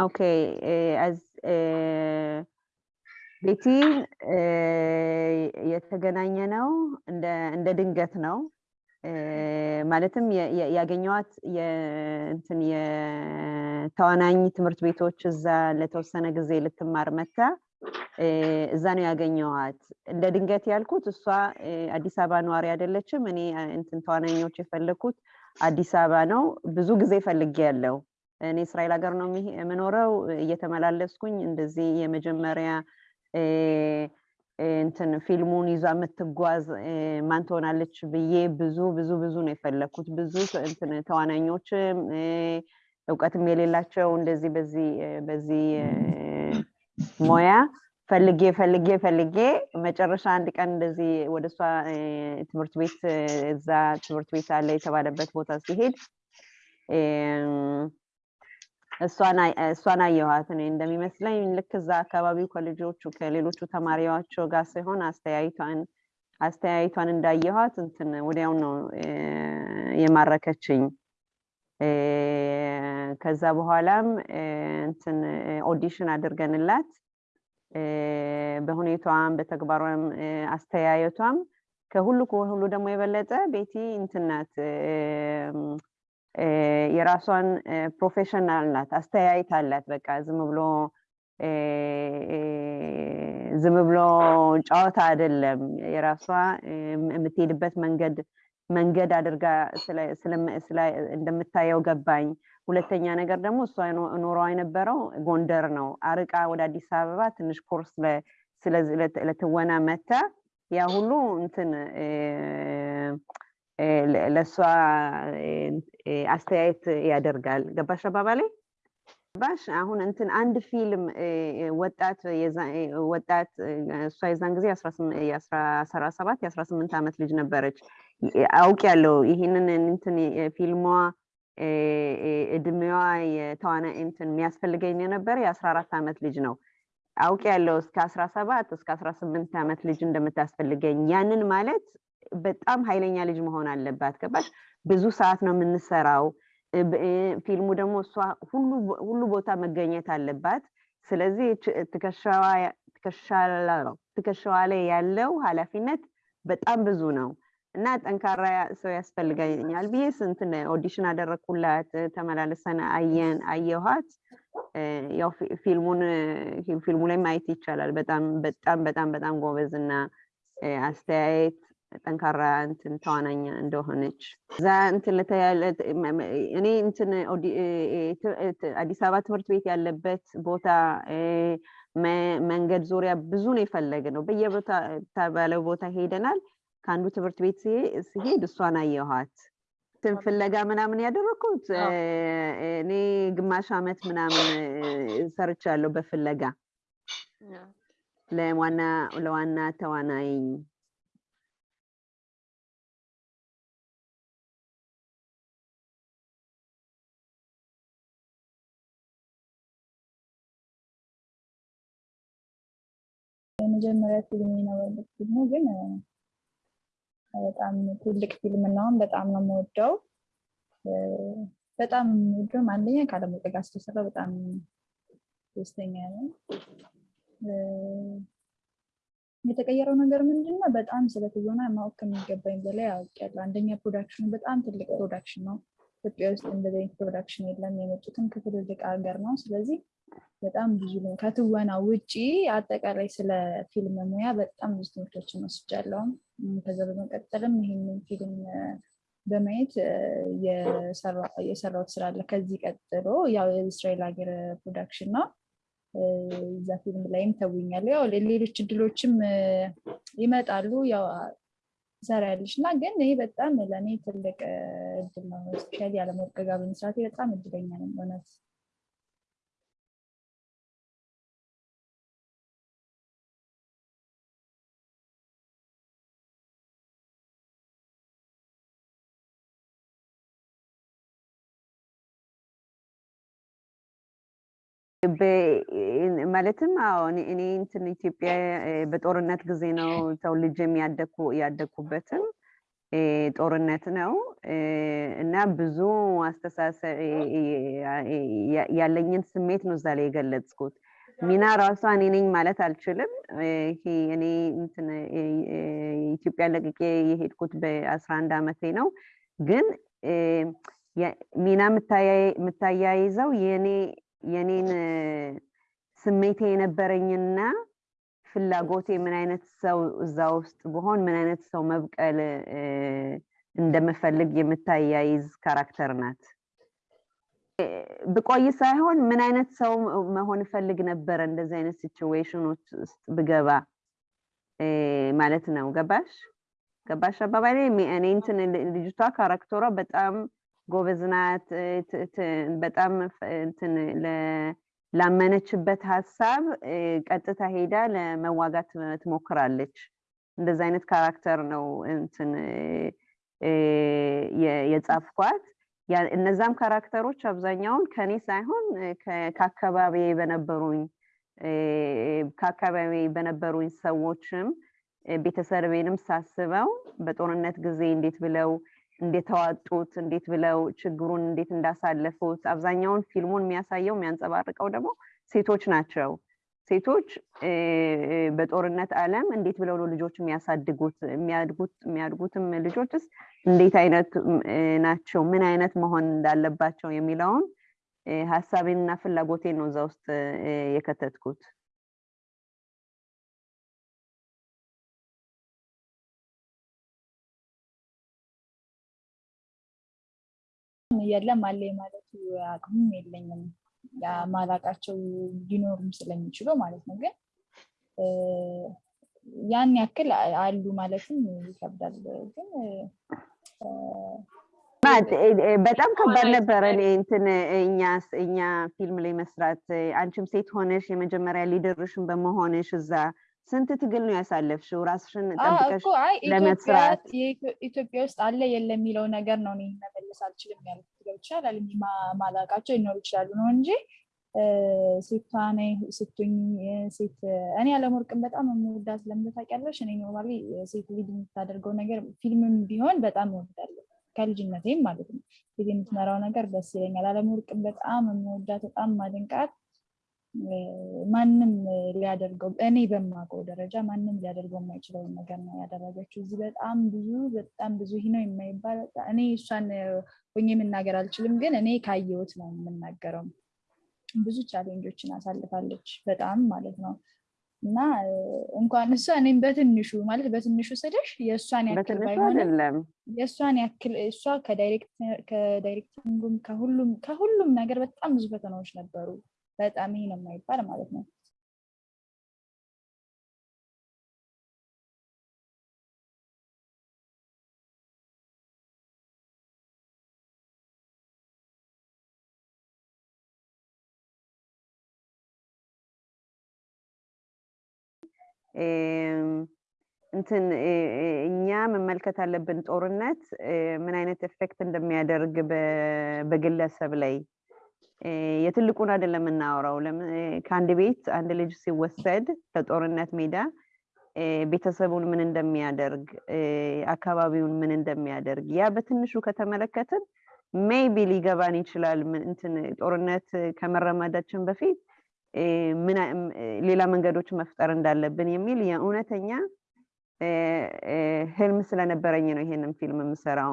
okay ቤቲ የተገናኘነው እንደ ድንገት ነው። ማለትም ያገኘዋት እንትን የተዋናኝ ትምህርት ቤቶች እዛ ለተወሰነ ጊዜ ልትማር መታ እዛ ነው ያገኘዋት። እንደ ድንገት ያልኩት እሷ አዲስ አበባ ነዋሪ አይደለችም። እኔ እንትን ተዋናኞች የፈለግኩት አዲስ አበባ ነው። ብዙ ጊዜ ፈልጌ ያለው እኔ እስራኤል ሀገር ነው የምኖረው። እየተመላለስኩኝ እንደዚህ የመጀመሪያ እንትን ፊልሙን ይዛ የምትጓዝ ማን ትሆናለች ብዬ ብዙ ብዙ ብዙ ነው የፈለግኩት። ብዙ እንትን ተዋናኞችም እውቀትም የሌላቸው እንደዚህ በዚህ በዚህ ሙያ ፈልጌ ፈልጌ ፈልጌ መጨረሻ አንድ ቀን እንደዚህ ወደ እሷ ትምህርት ቤት እዛ ትምህርት ቤት አለ የተባለበት ቦታ ሲሄድ እሷን አየኋት። እኔ እንደሚመስለኝ ልክ እዛ አካባቢው ከልጆቹ ከሌሎቹ ተማሪዎቸው ጋር ሲሆን አስተያየቷን አስተያየቷን እንዳየኋት እንትን ወዲያው ነው የማረከችኝ። ከዛ በኋላም እንትን audition አድርገንላት በሁኔታዋም በተግባሯም አስተያየቷም ከሁሉ ከሁሉ ደግሞ የበለጠ ቤቲ እንትን ናት የራሷን professional ናት፣ አስተያየት አላት። በቃ ዝም ብሎ ዝም ብሎ ጨዋታ አይደለም። የራሷ የምትሄድበት መንገድ መንገድ አድርጋ እንደምታየው ገባኝ። ሁለተኛ ነገር ደግሞ እሷ ኖሯ የነበረው ጎንደር ነው። አርቃ ወደ አዲስ አበባ ትንሽ ኮርስ ለትወና መታ ያ ሁሉ እንትን ለእሷ አስተያየት ያደርጋል። ገባሽ አባባሌ? ገባሽ? አሁን እንትን አንድ ፊልም ወጣት ወጣት እሷ የዛን ጊዜ የአስራ ሰባት የአስራ ስምንት ዓመት ልጅ ነበረች። አውቅ ያለው ይህንን እንትን ፊልሟ እድሜዋ የተዋና እንትን የሚያስፈልገኝ የነበረ የአስራ አራት ዓመት ልጅ ነው። አውቅ ያለው እስከ አስራ ሰባት እስከ አስራ ስምንት ዓመት ልጅ እንደምታስፈልገኝ ያንን ማለት በጣም ኃይለኛ ልጅ መሆን አለባት። ገባሽ? ብዙ ሰዓት ነው የምንሰራው። ፊልሙ ደግሞ እሷ ሁሉ ቦታ መገኘት አለባት። ስለዚህ ትከሻዋ ላይ ያለው ኃላፊነት በጣም ብዙ ነው እና ጠንካራ ሰው ያስፈልገኛል ብዬ እንትን audition አደረግኩላት። ተመላለሰን አየን አየኋት። ያው ፊልሙን ፊልሙ ላይ ማየት ይቻላል። በጣም በጣም በጣም በጣም ጎበዝ እና አስተያየት ጠንካራ እንትን ተዋናኛ እንደሆነች እዛ እንትን እኔ እንትን አዲስ አበባ ትምህርት ቤት ያለበት ቦታ መንገድ ዙሪያ ብዙ ነው የፈለግ ነው። በየቦታ ባለው ቦታ ሄደናል። ከአንዱ ትምህርት ቤት ሲሄድ እሷን አየኋት። እንትን ፍለጋ ምናምን ያደረኩት እኔ ግማሽ ዓመት ምናምን ሰርቻለሁ በፍለጋ ለዋና ለዋና ተዋናይ የመጀመሪያ ፊልም የነበረበት ፊልሙ ግን በጣም ትልቅ ፊልም ነው። በጣም ነው የምወደው። በጣም የምወደውም አንደኛ ከአለምወርቅ ጋር ስለሰራ በጣም ደስተኛ ነኝ። የተቀየረው ነገር ምንድን ነው? በጣም ስለ ትወና ማወቅ ከሚገባኝ በላይ አውቄያለሁ። አንደኛ production ኑ በጣም ትልቅ production ነው። ኢትዮጵያ ውስጥ እንደዚህ production የለም። የመጡትም ከትልልቅ ሀገር ነው። ስለዚህ በጣም ብዙ ነው። ከትወና ውጪ አጠቃላይ ስለ ፊልም ሙያ በጣም ብዙ ትምህርቶችን ወስጃለሁ። ከዛ በመቀጠልም ይህንን ፊልም በማየት የሰራሁት ስራ አለ። ከዚህ ቀጥሎ ያው የእስራኤል ሀገር production ነው። እዛ ፊልም ላይም ተውኛለሁ። ያው ሌሎች እድሎችም ይመጣሉ። ያው ትሰሪያለሽ እና ግን ይሄ በጣም ለእኔ ትልቅ እድል ነው። specially ጋር በመስራቴ በጣም እድለኛ ነኝ እውነት። ማለትም አዎ እኔ እንትን ኢትዮጵያ በጦርነት ጊዜ ነው ተወልጄም ያደኩበትም ጦርነት ነው እና ብዙ አስተሳሰብ ያለኝን ስሜት ነው እዛ ላይ የገለጽኩት። ሚና ራሷ እኔ ነኝ ማለት አልችልም። እኔ ኢትዮጵያ ለቅቄ የሄድኩት በአስራ አንድ ዓመቴ ነው። ግን ሚና የምታያይዘው የኔን ስሜቴ የነበረኝና ፍላጎቴ ምን አይነት ሰው እዛ ውስጥ ብሆን ምን አይነት ሰው መብቀል እንደምፈልግ የምታያይዝ character ናት። ብቆይ ሳይሆን ምን አይነት ሰው መሆን እፈልግ ነበረ እንደዚህ አይነት situation ኖች ውስጥ ብገባ ማለት ነው። ገባሽ ገባሽ አባባሌ? እኔ እንትን ልጅቷ character ሯ በጣም ጎበዝ ናት። በጣም እንትን ላመነችበት ሀሳብ ቀጥታ ሄዳ ለመዋጋት ትሞክራለች። እንደዚ አይነት ካራክተር ነው እንትን የጻፍኳት። እነዛም ካራክተሮች አብዛኛውን ከኔ ሳይሆን ከአካባቢ በነበሩኝ ከአካባቢ በነበሩኝ ሰዎችም ቤተሰቤንም ሳስበው በጦርነት ጊዜ እንዴት ብለው እንደተዋጡት እንዴት ብለው ችግሩን እንዴት እንዳሳለፉት አብዛኛውን ፊልሙን የሚያሳየው የሚያንጸባርቀው ደግሞ ሴቶች ናቸው። ሴቶች በጦርነት ዓለም እንዴት ብለው ነው ልጆች የሚያሳድጉት? የሚያድጉት የሚያድጉትም ልጆችስ እንዴት አይነት ናቸው? ምን አይነት መሆን እንዳለባቸው የሚለውን ሀሳቤንና ፍላጎቴን ነው እዛ ውስጥ የከተትኩት። የለም አለ ማለቱ አቅሙም የለኝም። ማላቃቸው ሊኖሩም ስለሚችሉ ማለት ነው። ግን ያን ያክል አሉ ማለትም ይከብዳል። ግን በጣም ከባድ ነበረ። እንትን እኛ እኛ ፊልም ላይ መስራት አንቺም ሴት ሆነሽ የመጀመሪያ ሊደርሽን በመሆንሽ እዛ ስንት ትግል ነው ያሳለፍሽው ራስሽን ጠብቀሽ ለመስራት? ኢትዮጵያ ውስጥ አለ የለ የሚለው ነገር ነው እኔ መመለስ አልችልም ያልኩት። ገብቶሻል የማላቃቸው ሊኖሩ ይችላሉ ነው እንጂ ሴቷ ነኝ ስትኝ ሴት እኔ አለምወርቅን በጣም የምወዳት ለምን ታውቂያለሽ? እኔ normally ሴት lead የምታደርገው ነገር ፊልምም ቢሆን በጣም እወዳለሁ ከልጅነቴም ማለት ነው። ፊት የምትመራው ነገር ደስ ይለኛል። አለምወርቅን በጣም የምወዳት በጣም የማደንቃት ማንም ሊያደርገው እኔ በማውቀው ደረጃ ማንም ሊያደርገው የማይችለውን ነገር ነው ያደረገችው። እዚህ በጣም ብዙ በጣም ብዙ ይህ ነው የማይባል እኔ እሷን ሆኜ መናገር አልችልም፣ ግን እኔ ካየሁት ነው የምናገረው። ብዙ challenge ኦችን አሳልፋለች በጣም ማለት ነው። እና እንኳን እሷ እኔም በትንሹ ማለት በትንሹ ስልሽ የእሷን ያክል ባይሆንም የእሷን ያክል እሷ ከ directing ጉም ከሁሉም ከሁሉም ነገር በጣም ብዙ ፈተናዎች ነበሩ። በጣም ይሄ ነው የማይባል ማለት ነው። እንትን እኛ መመልከት አለብን ጦርነት ምን አይነት ኤፌክት እንደሚያደርግ በግለሰብ ላይ የትልቁን አይደለም የምናወራው። ከአንድ ቤት አንድ ልጅ ሲወሰድ ከጦርነት ሜዳ ቤተሰቡን ምን እንደሚያደርግ አካባቢውን ምን እንደሚያደርግ ያ በትንሹ ከተመለከትን ሜይቢ ሊገባን ይችላል። እንትን ጦርነት ከመረመዳችን በፊት ሌላ መንገዶች መፍጠር እንዳለብን የሚል የእውነተኛ ህልም ስለነበረኝ ነው ይሄንን ፊልም የምሰራው።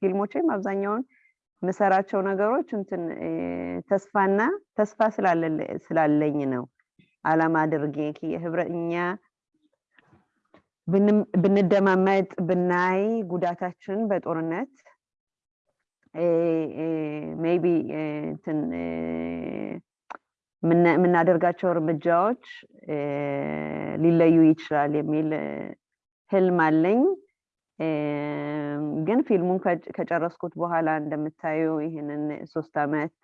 ፊልሞቼም አብዛኛውን የምሰራቸው ነገሮች እንትን ተስፋና ተስፋ ስላለኝ ነው አላማ አድርጌ የህብረ እኛ ብንደማመጥ ብናይ ጉዳታችን በጦርነት ሜይቢ እንትን የምናደርጋቸው እርምጃዎች ሊለዩ ይችላል የሚል ህልም አለኝ። ግን ፊልሙን ከጨረስኩት በኋላ እንደምታዩ ይህንን ሶስት አመት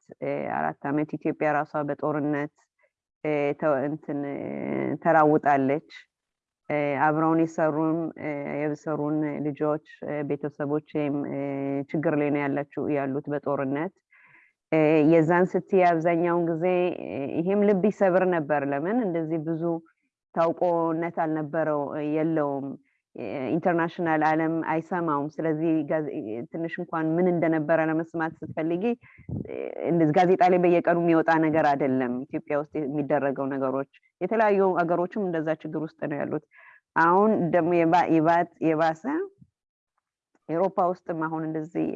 አራት አመት ኢትዮጵያ ራሷ በጦርነት እንትን ተራውጣለች። አብረውን የሰሩን የሰሩን ልጆች ቤተሰቦችም ችግር ላይ ነው ያላችሁ ያሉት በጦርነት የዛን ስትይ አብዛኛውን ጊዜ ይሄም ልብ ይሰብር ነበር። ለምን እንደዚህ ብዙ ታዋቂነት አልነበረው የለውም። international ዓለም አይሰማውም። ስለዚህ ትንሽ እንኳን ምን እንደነበረ ለመስማት ስትፈልጊ ጋዜጣ ላይ በየቀኑ የሚወጣ ነገር አይደለም። ኢትዮጵያ ውስጥ የሚደረገው ነገሮች የተለያዩ ሀገሮችም እንደዛ ችግር ውስጥ ነው ያሉት። አሁን ደግሞ የባሰ ኤሮፓ ውስጥም አሁን እንደዚህ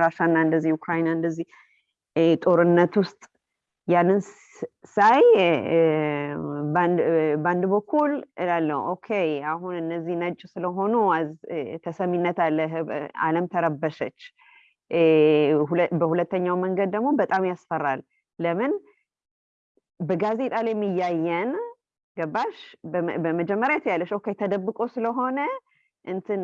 ራሻና እንደዚህ ዩክራይና እንደዚህ ጦርነት ውስጥ ያንን ሳይ በአንድ በኩል እላለሁ okay አሁን እነዚህ ነጭ ስለሆኑ ተሰሚነት አለ፣ ዓለም ተረበሸች። በሁለተኛው መንገድ ደግሞ በጣም ያስፈራል። ለምን በጋዜጣ ላይ የሚያየን ገባሽ? በመጀመሪያ ትያለሽ okay ተደብቆ ስለሆነ እንትን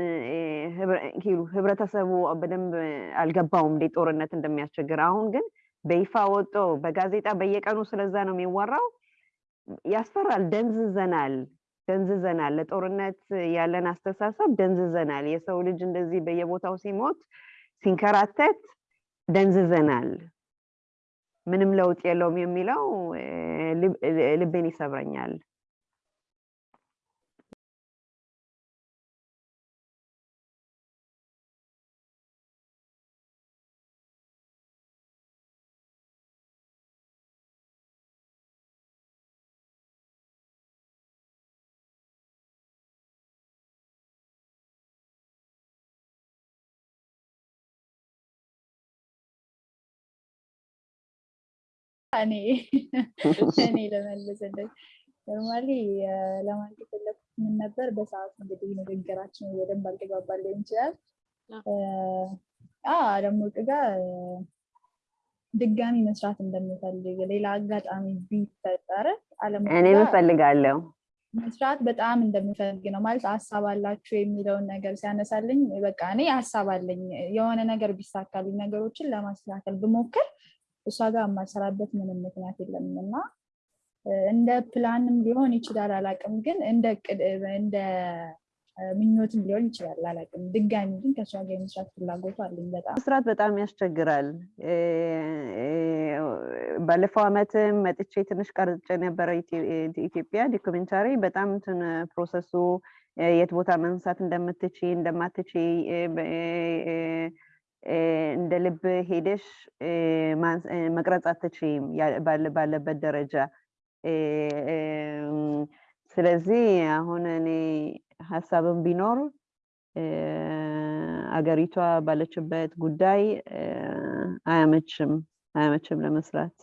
ህብረተሰቡ በደንብ አልገባውም እንዴት ጦርነት እንደሚያስቸግር። አሁን ግን በይፋ ወጦ በጋዜጣ በየቀኑ ስለዛ ነው የሚወራው። ያስፈራል። ደንዝዘናል ደንዝዘናል። ለጦርነት ያለን አስተሳሰብ ደንዝዘናል። የሰው ልጅ እንደዚህ በየቦታው ሲሞት ሲንከራተት ደንዝዘናል። ምንም ለውጥ የለውም የሚለው ልቤን ይሰብረኛል። እኔ እኔ ለመልስልኝ ኖርማሊ ለማለት የፈለኩት ምን ነበር፣ በሰዓቱ እንግዲህ ንግግራችን በደንብ አልተግባባ ሊሆን ይችላል። አለምወርቅ ጋር ድጋሚ መስራት እንደምፈልግ ሌላ አጋጣሚ ቢፈጠር ጋር እፈልጋለሁ። መስራት በጣም እንደምፈልግ ነው ማለት ሀሳብ አላችሁ የሚለውን ነገር ሲያነሳልኝ በቃ እኔ ሀሳብ አለኝ የሆነ ነገር ቢሳካልኝ ነገሮችን ለማስተካከል ብሞክር እሷ ጋር የማልሰራበት ምንም ምክንያት የለም እና እንደ ፕላንም ሊሆን ይችላል አላቅም፣ ግን እንደ ምኞትም ሊሆን ይችላል አላቅም። ድጋሚ ግን ከእሷ ጋር የመስራት ፍላጎቱ አለኝ በጣም መስራት በጣም ያስቸግራል። ባለፈው አመትም መጥቼ ትንሽ ቀርጬ ነበረ ኢትዮጵያ documentary። በጣም እንትን process ሱ የት ቦታ መንሳት እንደምትች እንደማትች እንደ ልብ ሄደሽ መቅረጽ አትችይም ባለበት ደረጃ። ስለዚህ አሁን እኔ ሀሳብም ቢኖር አገሪቷ ባለችበት ጉዳይ አያመችም አያመችም ለመስራት።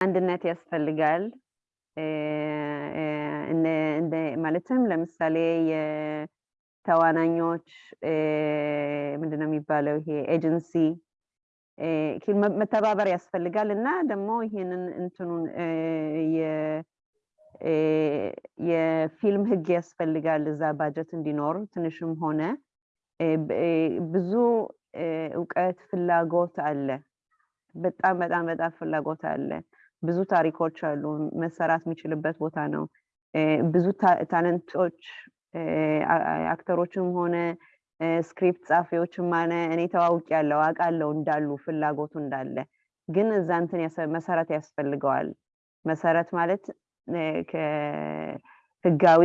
አንድነት ያስፈልጋል። ማለትም ለምሳሌ የተዋናኞች ምንድነው የሚባለው ይሄ ኤጀንሲ መተባበር ያስፈልጋል እና ደግሞ ይሄንን እንትኑን የፊልም ህግ ያስፈልጋል እዛ ባጀት እንዲኖር ትንሽም ሆነ ብዙ እውቀት ፍላጎት አለ። በጣም በጣም በጣም ፍላጎት አለ። ብዙ ታሪኮች አሉ። መሰራት የሚችልበት ቦታ ነው። ብዙ talent ኦች actor ኦችም ሆነ script ጻፊዎችም ሆነ እኔ ተዋውቅ ያለው አውቃለሁ እንዳሉ ፍላጎቱ እንዳለ፣ ግን እዛ እንትን መሰረት ያስፈልገዋል። መሰረት ማለት ህጋዊ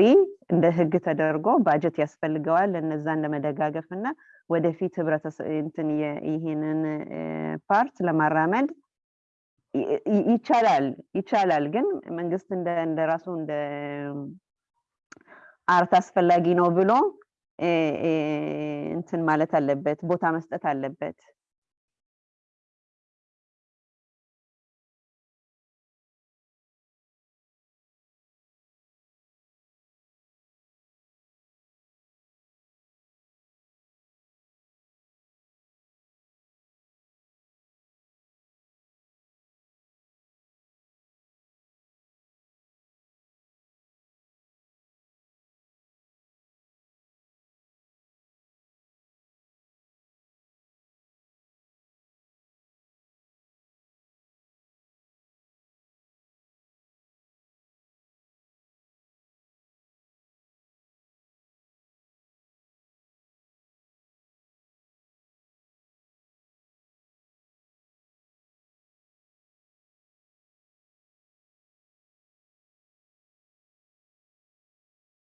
እንደ ህግ ተደርጎ ባጀት ያስፈልገዋል ለነዛን ለመደጋገፍ እና ወደፊት ህብረተሰብ ይሄንን art ለማራመድ ይቻላል ይቻላል። ግን መንግስት እንደ ራሱ እንደ art አስፈላጊ ነው ብሎ እንትን ማለት አለበት፣ ቦታ መስጠት አለበት።